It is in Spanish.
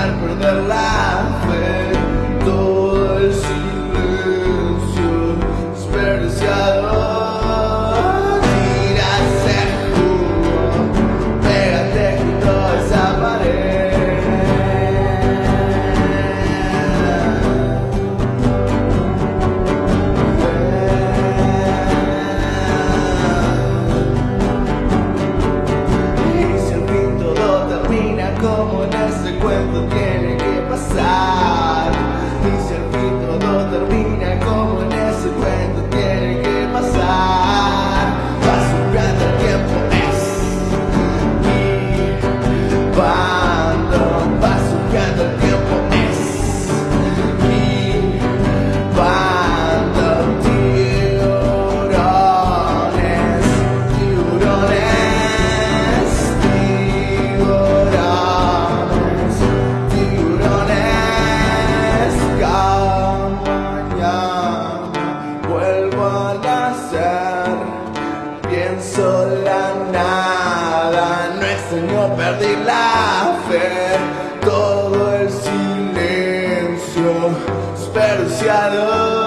for the last. Pierde la fe, todo el silencio desperdiciado.